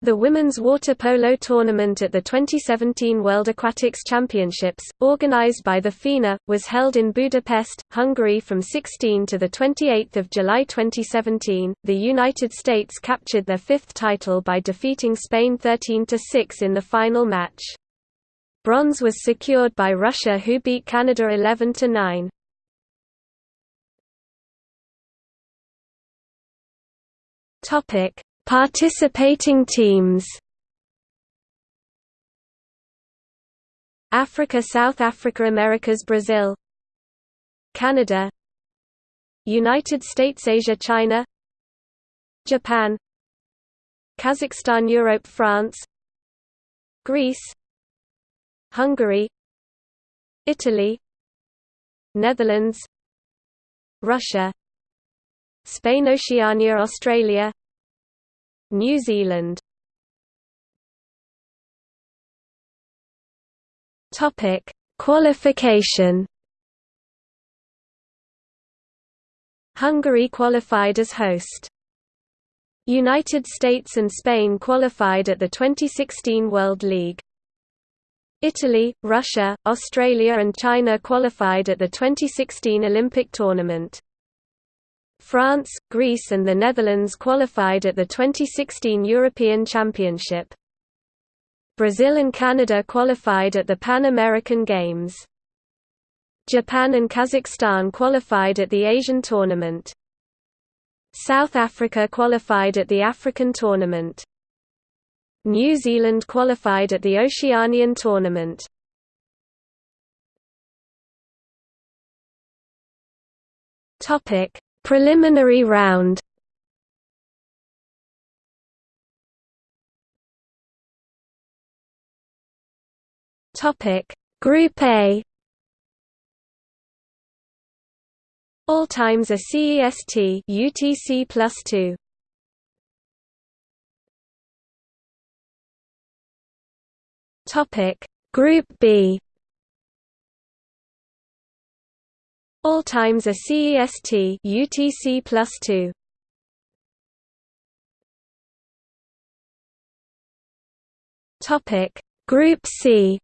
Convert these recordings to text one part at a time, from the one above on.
The women's water polo tournament at the 2017 World Aquatics Championships, organized by the FINA, was held in Budapest, Hungary from 16 to 28 July 2017. The United States captured their fifth title by defeating Spain 13–6 in the final match. Bronze was secured by Russia who beat Canada 11–9. Topic Participating teams. Africa South Africa Americas Brazil. Canada. United States Asia China. Japan. Kazakhstan Europe France. Greece. Hungary. Italy. Netherlands. Russia. Spain Oceania Australia New Zealand Topic: Qualification. Hungary qualified as host. United States and Spain qualified at the 2016 World League. Italy, Russia, Australia and China qualified at the 2016 Olympic tournament. France, Greece and the Netherlands qualified at the 2016 European Championship. Brazil and Canada qualified at the Pan American Games. Japan and Kazakhstan qualified at the Asian Tournament. South Africa qualified at the African Tournament. New Zealand qualified at the Oceanian Tournament. Topic: Preliminary round. Topic. Group A. All times are CEST UTC plus 2 Topic. Group B All times are CEST UTC plus 2. Topic Group C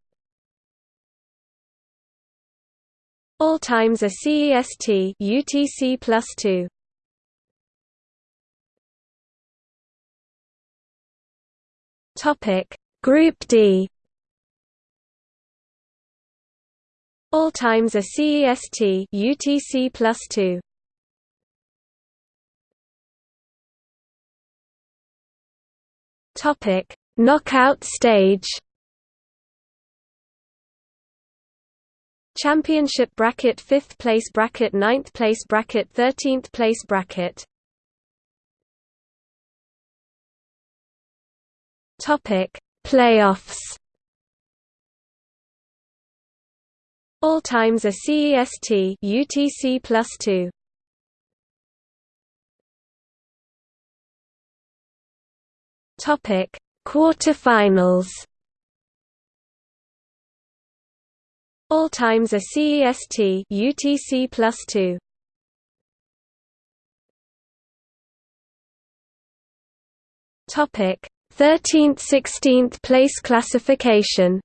All times are CEST UTC plus 2. Topic Group D All times are CEST UTC plus 2. Topic: Knockout stage. Championship bracket 5th place bracket 9th place bracket 13th place bracket Topic Playoffs All times are CEST UTC plus 2. Topic: Quarterfinals. All times are CEST UTC plus 2. Topic: 13th–16th place classification.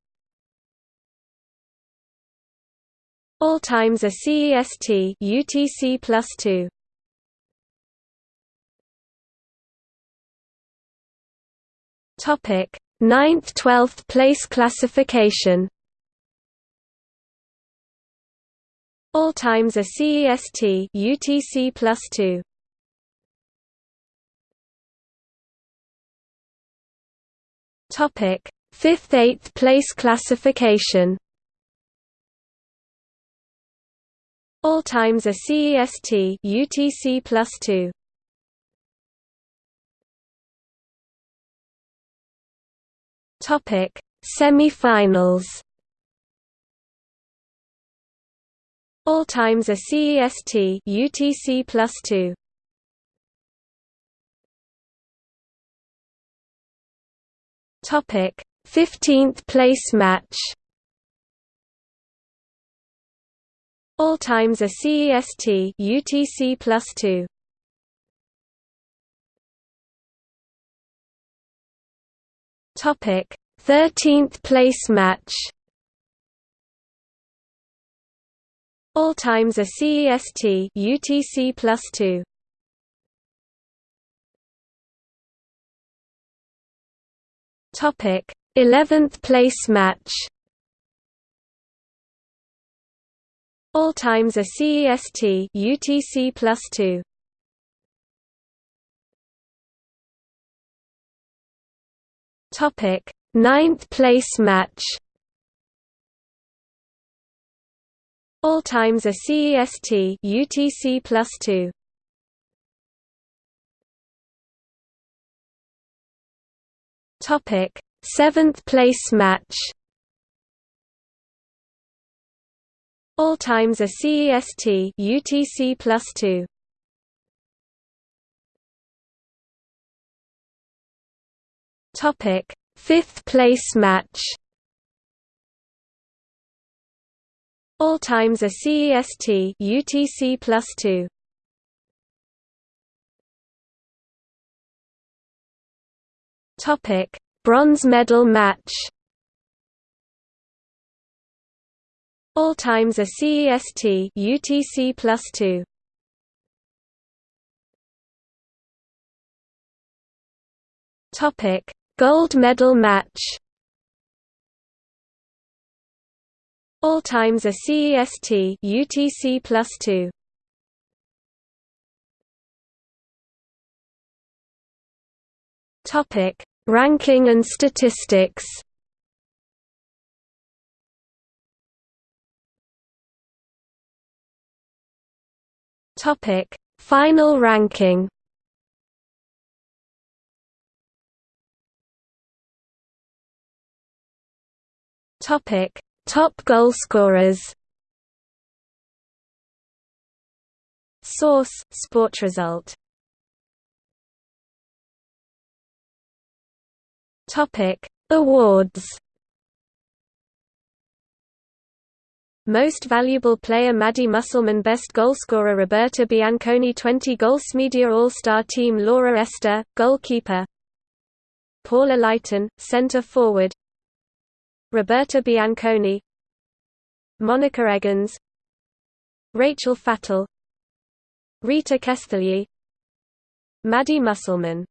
All times are CEST UTC plus 2. Topic: 9th 12th place classification. All times are CEST UTC plus 2. Topic: 5th 8th place classification. All times are CEST UTC plus 2. Topic: Semi-finals. All times are CEST UTC plus 2. Topic: 15th place match. All times are CEST UTC plus 2. Topic: 13th place match. All times a CEST UTC plus 2. Topic: 11th place match. All times are CEST UTC plus 2. Topic: Ninth place match. All times are CEST UTC plus 2. Topic: Seventh place match. All times a CEST UTC plus 2. Topic: Fifth place match. All times a CEST UTC plus 2. Topic: Bronze medal match. All times a CEST UTC plus 2. Topic: Gold medal match. All times a CEST UTC plus 2. Topic: Ranking and statistics Topic: Final ranking. Topic: Top goalscorers. Source: Sport result. Topic: Awards. Most Valuable Player Maddie Musselman Best Goalscorer Roberta Bianconi 20 Goals Media All-Star Team Laura Ester, Goalkeeper. Paula Leitón, Centre Forward. Roberta Bianconi. Monika Eggens. Rachel Fattal. Rita Keszthelyi. Maddie Musselman